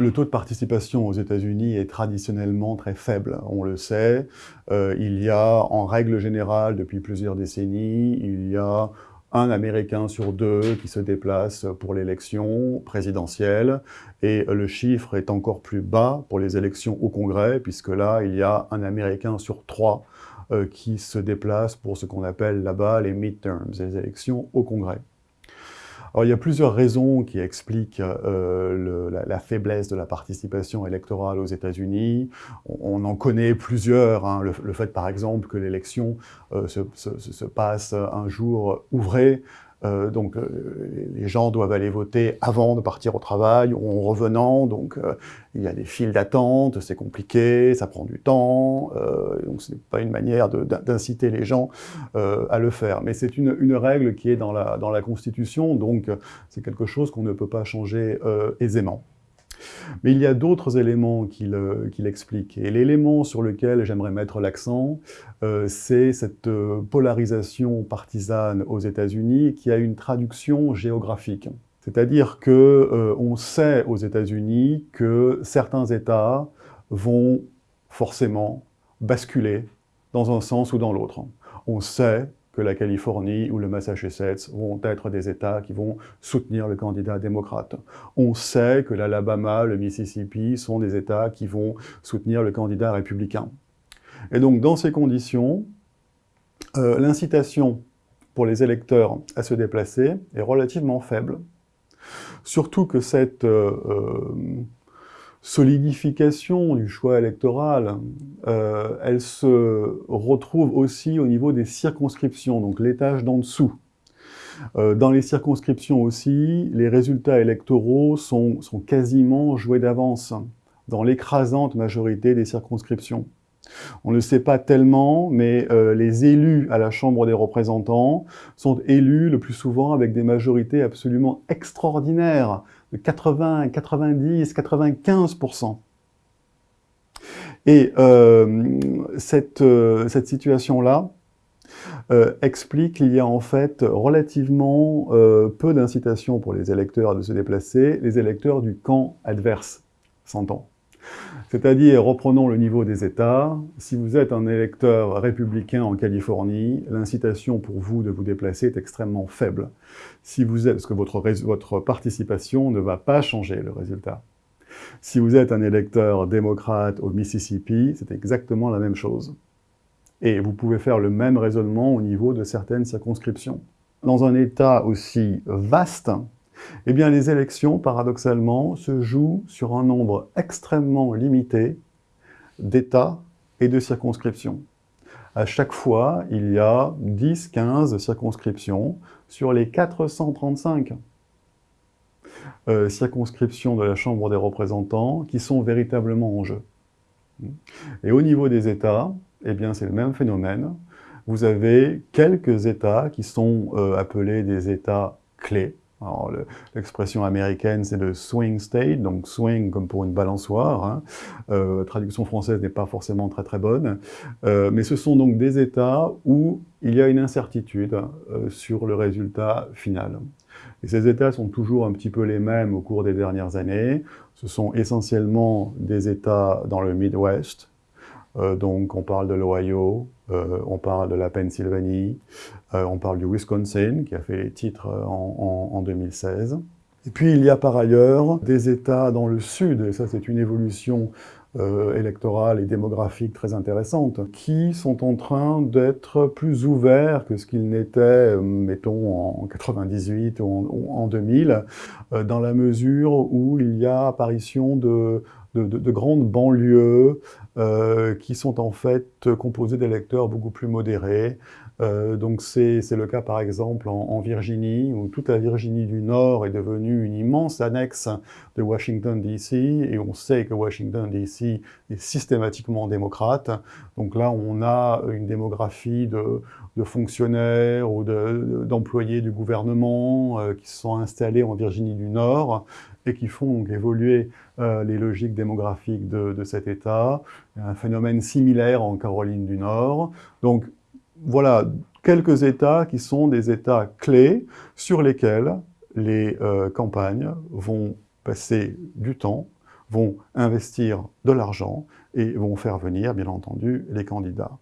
Le taux de participation aux États-Unis est traditionnellement très faible, on le sait. Euh, il y a, en règle générale, depuis plusieurs décennies, il y a un Américain sur deux qui se déplace pour l'élection présidentielle, et le chiffre est encore plus bas pour les élections au Congrès, puisque là, il y a un Américain sur trois euh, qui se déplace pour ce qu'on appelle là-bas les midterms, les élections au Congrès. Alors, il y a plusieurs raisons qui expliquent euh, la, faiblesse de la participation électorale aux États-Unis. On, en connaît plusieurs. Hein. Le, fait, par exemple, que l'élection euh, se, se, passe un jour ouvré, euh, donc euh, les gens doivent aller voter avant de partir au travail ou en revenant, donc euh, il y a des files d'attente, c'est compliqué, ça prend du temps, donc ce n'est pas une manière d'inciter les gens à le faire. Mais c'est une, une, règle qui est dans la, dans la Constitution, donc c'est quelque chose qu'on ne peut pas changer aisément. Mais il y a d'autres éléments qui l'expliquent. Et l'élément sur lequel j'aimerais mettre l'accent, euh, c'est cette euh, polarisation partisane aux États-Unis qui a une traduction géographique. C'est-à-dire qu'on euh, sait aux États-Unis que certains États vont forcément basculer dans un sens ou dans l'autre. On sait que la Californie ou le Massachusetts vont être des États qui vont soutenir le candidat démocrate. On sait que l'Alabama, le Mississippi sont des États qui vont soutenir le candidat républicain. Et donc, dans ces conditions, euh, l'incitation pour les électeurs à se déplacer est relativement faible. Surtout que cette euh, euh, solidification du choix électoral, euh, elle se retrouve aussi au niveau des circonscriptions, donc l'étage d'en dessous. Euh, dans les circonscriptions aussi, les résultats électoraux sont, quasiment joués d'avance, dans l'écrasante majorité des circonscriptions. On ne le sait pas tellement, mais euh, les élus à la Chambre des représentants sont élus le plus souvent avec des majorités absolument extraordinaires, de 80, 90, 95%. Et euh, cette, euh, cette situation-là euh, explique qu'il y a en fait relativement peu d'incitation pour les électeurs de se déplacer, les électeurs du camp adverse, s'entend. C'est-à-dire, reprenons le niveau des États, si vous êtes un électeur républicain en Californie, l'incitation pour vous de vous déplacer est extrêmement faible. Si vous êtes, parce que votre, votre participation ne va pas changer le résultat. Si vous êtes un électeur démocrate au Mississippi, c'est exactement la même chose. Et vous pouvez faire le même raisonnement au niveau de certaines circonscriptions. Dans un État aussi vaste, eh bien, les élections, paradoxalement, se jouent sur un nombre extrêmement limité d'États et de circonscriptions. À chaque fois, il y a 10-15 circonscriptions sur les 435 euh, circonscriptions de la Chambre des représentants qui sont véritablement en jeu. Et au niveau des États, eh bien, c'est le même phénomène. Vous avez quelques États qui sont euh, appelés des États clés, l'expression américaine, c'est le swing state, donc swing comme pour une balançoire. Hein. Euh, traduction française n'est pas forcément très très bonne. Euh, mais ce sont donc des États où il y a une incertitude euh, sur le résultat final. Et ces États sont toujours un petit peu les mêmes au cours des dernières années. Ce sont essentiellement des États dans le Midwest, euh, donc on parle de l'Ohio, euh, on parle de la Pennsylvanie, euh, on parle du Wisconsin, qui a fait les titres en, en, 2016. Et puis il y a par ailleurs des États dans le sud, et ça c'est une évolution électorale et démographique très intéressante, qui sont en train d'être plus ouverts que ce qu'ils n'étaient, mettons, en 98 ou en, ou en 2000, euh, dans la mesure où il y a apparition de grandes banlieues euh, qui sont en fait composées d'électeurs beaucoup plus modérés. Euh, donc c'est le cas par exemple en, Virginie, où toute la Virginie du Nord est devenue une immense annexe de Washington DC, et on sait que Washington DC est systématiquement démocrate. Donc là, on a une démographie de, de fonctionnaires ou d'employés du gouvernement euh, qui se sont installés en Virginie du Nord, et qui font évoluer euh, les logiques démographiques de, de, cet État. Un phénomène similaire en Caroline du Nord. Donc voilà quelques États qui sont des États clés sur lesquels les euh, campagnes vont passer du temps, vont investir de l'argent et vont faire venir, bien entendu, les candidats.